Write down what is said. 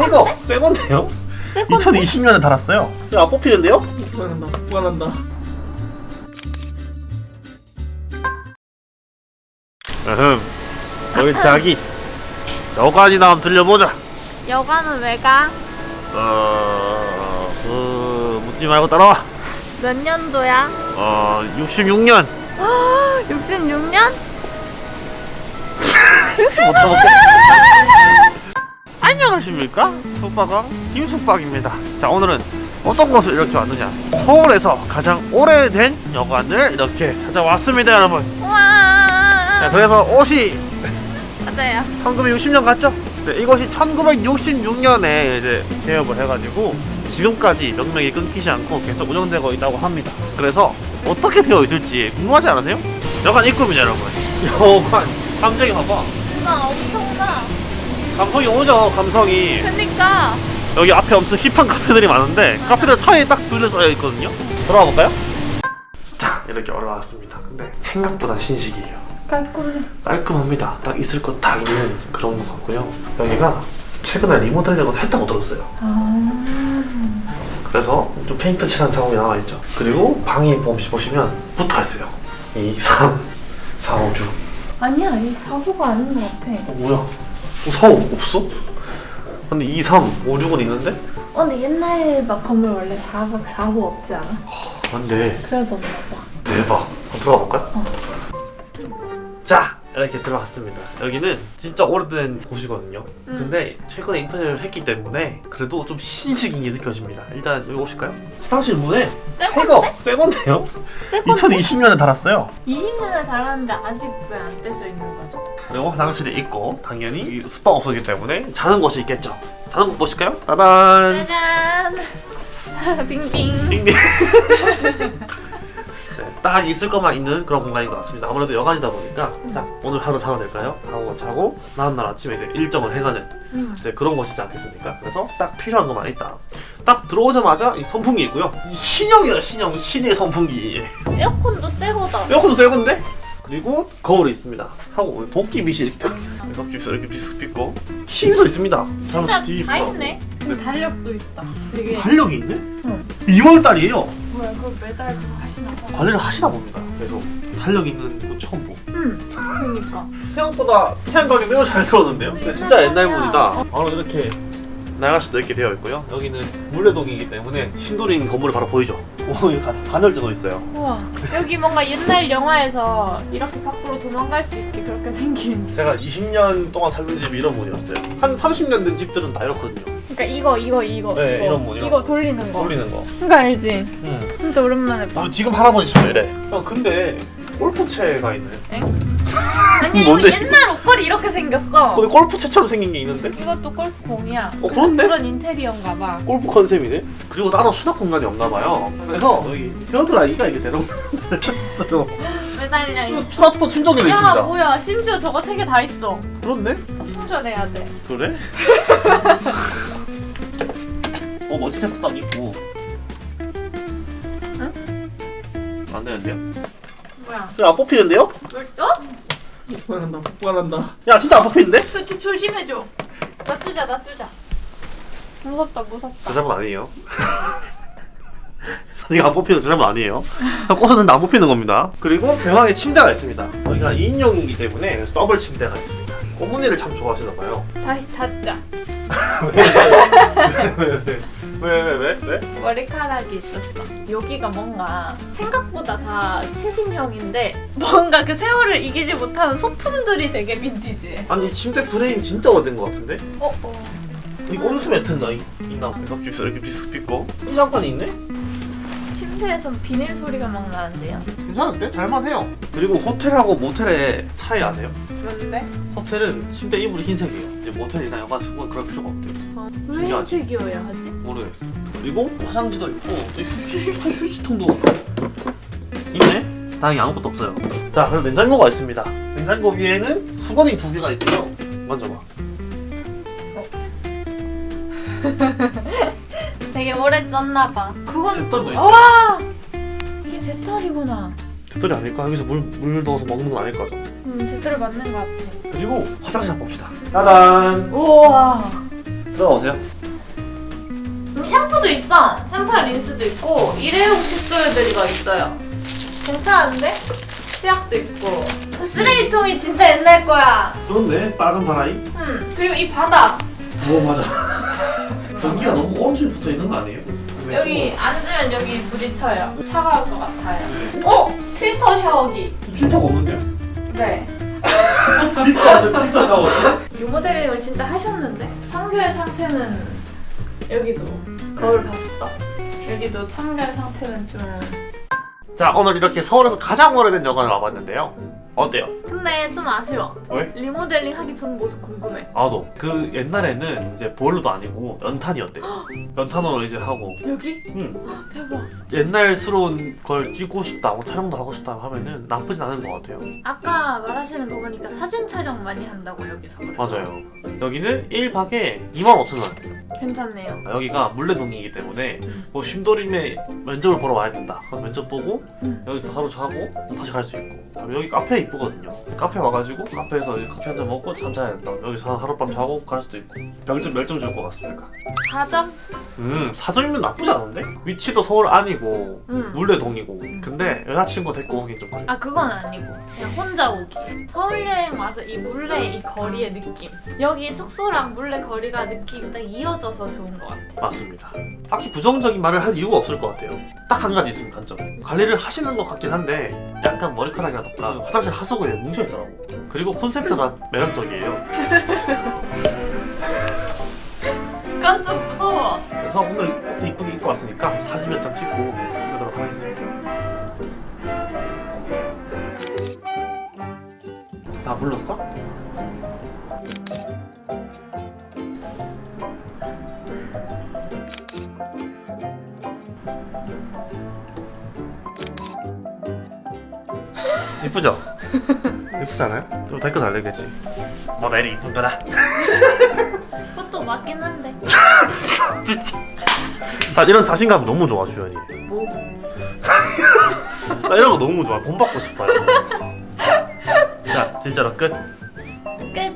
새거 새 건데요? 새 건데? 2020년에 달았어요. 야, 안 뽑히는데요? 불안한다 불안한다 으흠. 여기 자기 여관이나 한번 들려보자. 여관은 왜 가? 어, 그 묻지 말고 따라와. 몇 년도야? 어, 66년. 66년? 안녕하십니까? 숙박왕 김숙박입니다. 자, 오늘은 어떤 곳을 이렇게 왔느냐? 서울에서 가장 오래된 여관을 이렇게 찾아왔습니다, 여러분. 자, 우와. 그래서 옷이 맞아요. 1960년 같죠? 네, 이것이 1966년에 이제 개업을 해가지고 지금까지 명맥이 끊기지 않고 계속 운영되고 있다고 합니다. 그래서 어떻게 되어 있을지 궁금하지 않으세요? 여관 입구입니다, 여러분. 여관 감정이 봐봐. 엄청나. 감성이 오죠, 감성이. 그니까. 여기 앞에 엄청 힙한 카페들이 많은데 카페들 사이에 딱 둘러싸여 있거든요. 들어가 볼까요? 자, 이렇게 올라왔습니다. 근데 생각보다 신식이에요. 깔끔해. 깔끔합니다. 딱 있을 것 다 있는 그런 것 같고요. 여기가 최근에 리모델링을 했다고 들었어요. 그래서 좀 페인트 칠한 작업이 나와 있죠. 그리고 방이 보시- 보시면 붙어 있어요. 2, 3, 4, 5, 6. 아니야, 이 사고가 아닌 것 같아. 어, 뭐야? 어, 4, 5 없어? 근데 2, 3, 5, 6은 있는데? 어, 근데 옛날 막 건물 원래 사고, 사고 없지 않아? 안 돼. 그래서 없나 봐. 대박. 들어가 볼까요? 자, 이렇게 들어갔습니다. 여기는 진짜 오래된 곳이거든요. 음. 근데 최근에 인터넷을 했기 때문에 그래도 좀 신식인 게 느껴집니다. 일단 여기 오실까요? 화장실 문에 새 새거, 새 건데요? 새 건데? 2020년에 달았어요. 20년을 달았는데 아직 왜 안 떼져 있는 거죠? 그리고 화장실이 있고 당연히 숙박업소이기 때문에 자는 곳이 있겠죠. 자는 곳 보실까요? 따단. 짜잔! 빙빙. 빙빙. 네, 딱 있을 것만 있는 그런 공간인 것 같습니다. 아무래도 여간이다 보니까 딱 오늘 하루 자도 될까요? 하고 자고 다음날 아침에 이제 일정을 해가는 음. 이제 그런 것이지 않겠습니까? 그래서 딱 필요한 것만 있다. 딱 들어오자마자 이 선풍기 있고요. 이 신형이다 신형 신일 선풍기. 에어컨도 새 거다. 에어컨도 새 건데? 그리고 거울이 있습니다. 하고 도끼 빛이 이렇게 이렇게 비서 이렇게 비스 빛고 TV도 있습니다. 진짜 TV 다. 있네. 근데 달력도 있다. 되게 달력이 있네? 응. 2월 달이에요. 뭐야 그걸 매달 그거 하시나 봐. 관리를 하시나 봅니다. 그래서 달력 있는 거 처음 보고. 응. 그러니까. 생각보다 태양광이 매우 잘 들어오는데요? 근데 진짜 옛날 문이다. 바로 이렇게 나갈 수도 있게 되어 있고요. 여기는 물레동이기 때문에 신도림 건물이 바로 보이죠? 오, 여기 가- 간헐적으로 있어요. 우와. 여기 뭔가 옛날 영화에서 이렇게 밖으로 도망갈 수 있게 그렇게 생긴. 제가 20년 동안 살던 집이 이런 문이었어요. 한 30년 된 집들은 다 이렇거든요. 그러니까 이거 이거 이거 네, 이거 이런 문, 이런 이거 문. 돌리는 거. 돌리는 거. 그거 알지? 응. 진짜 오랜만에 봐. 어, 지금 할아버지 집도 이래. 어, 근데 골프채가 있네. 아니 이거 뭔데? 옛날 옷걸이 이렇게 생겼어. 근데 골프 채처럼 생긴 게 있는데? 이것도 골프공이야. 어, 그런데? 그런 인테리어인가 봐. 골프 컨셉이네? 그리고 따로 수납 공간이 없나 봐요. 그래서 여기 헤어드라이기가 이게 대롱 달렸어요. 매달려. 스마트폰 충전기도 야 있습니다. 뭐야 심지어 저거 세 개 다 있어. 그렇네? 충전해야 돼. 그래? 어 멋진 탭도 딱 있고 안 되는데요? 뭐야? 야, 안 뽑히는데요? 뭘 또? 불안한다 불안한다 야 진짜 안 뽑히는데? 저, 저 조심해줘. 놔두자 놔두자. 무섭다 무섭다. 저 잘못 아니에요 이거 안 뽑히는 저 잘못 아니에요 꽂았는데 안 뽑히는 겁니다 그리고 병항에 침대가 있습니다 여기가 2인용이기 때문에 더블 침대가 있습니다 꼬문이를 참 좋아하시나 봐요 다시 닫자. 왜왜왜 왜? 왜? 머리카락이 있었어. 여기가 뭔가 생각보다 다 최신형인데 뭔가 그 세월을 이기지 못하는 소품들이 되게 빈티지해. 아니 이 침대 프레임 진짜 오래된 것 같은데? 어 어. 이 온수 이- 있나? 비서 이렇게 비스 빗고 이장판이 있네? 침대에선 비닐 소리가 막 나는데요. 괜찮은데? 잘만해요 그리고 호텔하고 모텔의 차이 아세요? 뭔데? 호텔은 침대 이불이 흰색이에요 이제 모텔이나 여가지고 그럴 필요가 없대요 어, 왜? 흰색이어야 하지? 모르겠어 그리고 화장지도 있고 휴지통 휴지통도 있네? 다행히 아무것도 없어요 자 그럼 냉장고가 있습니다 냉장고 위에는 수건이 두 개가 있고요 만져봐 되게 오래 썼나 봐. 그건 잿더리도 있어요 와 이게 제털이구나. 잿더리 아닐까? 여기서 물, 물 넣어서 먹는 건 아닐 거죠 음 제털 맞는 것 같아. 그리고 화장실 한번 봅시다 짜잔 우와 들어가보세요. 음, 샴푸도 있어. 샴푸 린스도 있고 일회용 칫솔들이가 있어요. 괜찮은데? 치약도 있고. 그 쓰레기통이 진짜 옛날 거야. 좋은데? 빨간 바라이? 음 그리고 이 바닥 오 맞아. 전기가 너무 엄청 붙어 있는 거 아니에요? 여기 앉으면 여기 부딪혀요. 차가울 것 같아요. 오 필터 샤워기. 필터가 없는데요? 네. 필터 안돼 필터가 없어? 리모델링을 진짜 하셨는데 청결 상태는 여기도 거울 봤어. 여기도 청결 상태는 좀. 자 오늘 이렇게 서울에서 가장 오래된 여관을 와봤는데요. 어때요? 근데 좀 아쉬워. 왜? 리모델링 하기 전 모습 궁금해. 나도 그 옛날에는 이제 보일러도 아니고 연탄이었대. 연탄으로 이제 하고 여기? 응. 대박. 옛날스러운 걸 찍고 싶다, 뭐 촬영도 하고 싶다 하면은 나쁘진 않은 것 같아요. 아까 말하시는 거 보니까 사진 촬영 많이 한다고 여기서. 맞아요. 여기는 1박에 25,000원. 괜찮네요. 여기가 물레동이기 때문에 뭐 쉼도림에 면접을 보러 와야 된다. 그럼 면접 보고 음. 여기서 하루 자고 다시 갈 수 있고. 여기 카페 이쁘거든요. 카페 와가지고 카페에서 커피 한 잔 먹고 잠 자야 된다. 여기서 하룻밤 자고 갈 수도 있고. 별점 몇 점 줄 것 같습니까? 4점? 음, 4점이면 나쁘지 않은데? 위치도 서울 안이고 응. 물레동이고. 근데 여자친구 데리고 오긴 좀 그래. 아 그건 아니고 그냥 혼자 오기 서울 여행 와서 이 물레 이 거리의 느낌 여기 숙소랑 물레 거리가 느낌이 딱 이어져서 좋은 것 같아 맞습니다. 딱히 부정적인 말을 할 이유가 없을 것 같아요. 딱 한 가지 있으면 단점. 관리를 하시는 것 같긴 한데 약간 머리카락이라던가 화장실 하수구에 뭉쳐있더라고. 그리고 콘센트가 매력적이에요. 그건 좀 무서워 그래서 오늘 옷도 이쁘게 입고 왔으니까 사진 몇 장 찍고 끝내도록 하겠습니다. 다 불렀어? 이쁘죠? 이쁘지 않아요? 좀 댓글 달리겠지. 뭐 내리 이쁜 거다. 그것도 맞긴 한데 아 이런 자신감 너무 좋아 주연이. 뭐 나 이런 거 너무 좋아. 본 받고 싶어요. 자 진짜로 끝. 끝